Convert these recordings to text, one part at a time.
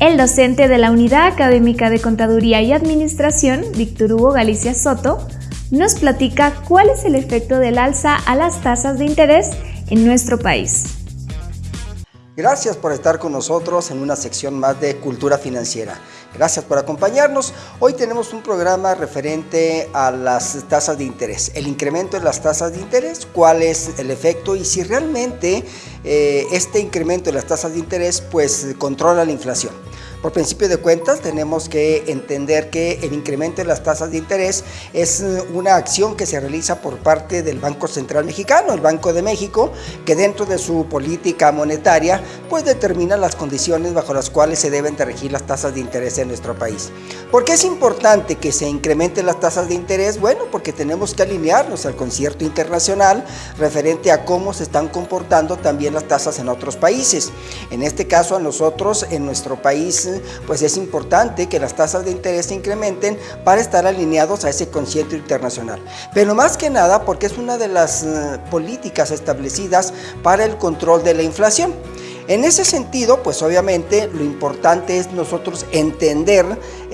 El docente de la Unidad Académica de Contaduría y Administración, Víctor Hugo Galicia Soto, nos platica cuál es el efecto del alza a las tasas de interés en nuestro país. Gracias por estar con nosotros en una sección más de Cultura Financiera. Gracias por acompañarnos. Hoy tenemos un programa referente a las tasas de interés, el incremento de las tasas de interés, cuál es el efecto y si realmente eh, este incremento de las tasas de interés pues controla la inflación. Por principio de cuentas, tenemos que entender que el incremento de las tasas de interés es una acción que se realiza por parte del Banco Central Mexicano, el Banco de México, que dentro de su política monetaria, pues determina las condiciones bajo las cuales se deben de regir las tasas de interés en nuestro país. ¿Por qué es importante que se incrementen las tasas de interés? Bueno, porque tenemos que alinearnos al concierto internacional referente a cómo se están comportando también las tasas en otros países. En este caso, a nosotros, en nuestro país, pues es importante que las tasas de interés se incrementen para estar alineados a ese concierto internacional. Pero más que nada porque es una de las eh, políticas establecidas para el control de la inflación. En ese sentido, pues obviamente lo importante es nosotros entender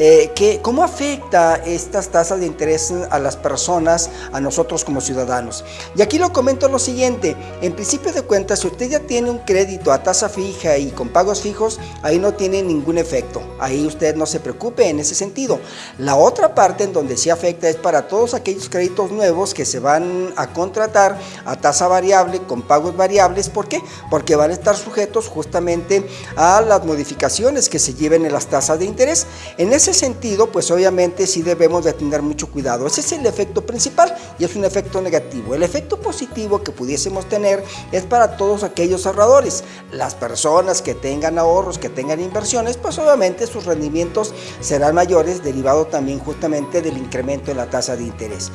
eh, cómo afecta estas tasas de interés a las personas, a nosotros como ciudadanos. Y aquí lo comento lo siguiente, en principio de cuentas, si usted ya tiene un crédito a tasa fija y con pagos fijos, ahí no tiene ningún efecto. Ahí usted no se preocupe en ese sentido. La otra parte en donde sí afecta es para todos aquellos créditos nuevos que se van a contratar a tasa variable, con pagos variables. ¿Por qué? Porque van a estar sujetos justamente a las modificaciones que se lleven en las tasas de interés. En ese sentido, pues obviamente sí debemos de tener mucho cuidado. Ese es el efecto principal y es un efecto negativo. El efecto positivo que pudiésemos tener es para todos aquellos ahorradores. Las personas que tengan ahorros, que tengan inversiones, pues obviamente sus rendimientos serán mayores derivado también justamente del incremento de la tasa de interés.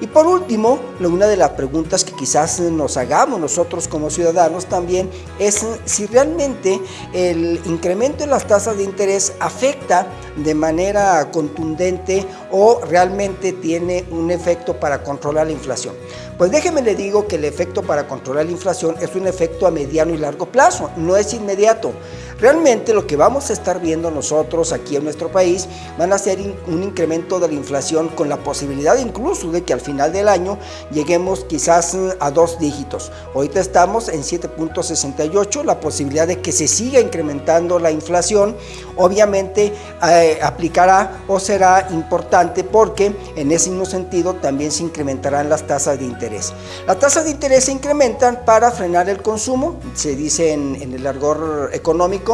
Y por último, una de las preguntas que quizás nos hagamos nosotros como ciudadanos también es si realmente el incremento en las tasas de interés afecta de manera contundente o realmente tiene un efecto para controlar la inflación. Pues déjeme le digo que el efecto para controlar la inflación es un efecto a mediano y largo plazo, no es inmediato. Realmente lo que vamos a estar viendo nosotros aquí en nuestro país van a ser un incremento de la inflación con la posibilidad incluso de que al final del año lleguemos quizás mm, a dos dígitos. Ahorita estamos en 7.68, la posibilidad de que se siga incrementando la inflación obviamente eh, aplicará o será importante porque en ese mismo sentido también se incrementarán las tasas de interés. Las tasas de interés se incrementan para frenar el consumo, se dice en, en el argor económico,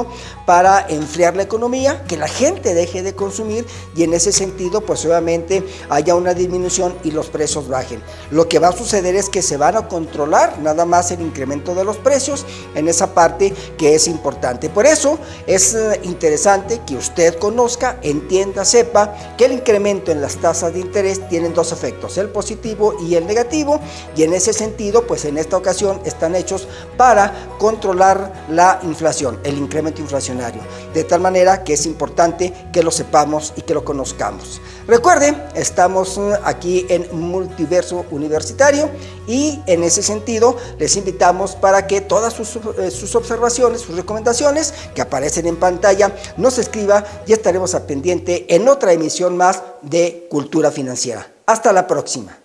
para enfriar la economía, que la gente deje de consumir y en ese sentido pues obviamente haya una disminución y los precios bajen. Lo que va a suceder es que se van a controlar nada más el incremento de los precios en esa parte que es importante. Por eso es eh, interesante que usted conozca, entienda, sepa que el incremento en las tasas de interés tienen dos efectos, el positivo y el negativo y en ese sentido pues en esta ocasión están hechos para controlar la inflación, el incremento inflacionario. De tal manera que es importante que lo sepamos y que lo conozcamos. Recuerden, estamos uh, aquí en Multiverso Universitario y en ese sentido les invitamos para que todas sus, eh, observaciones, sus recomendaciones que aparecen en pantalla nos escriba y estaremos a pendiente en otra emisión más de Cultura Financiera. Hasta la próxima.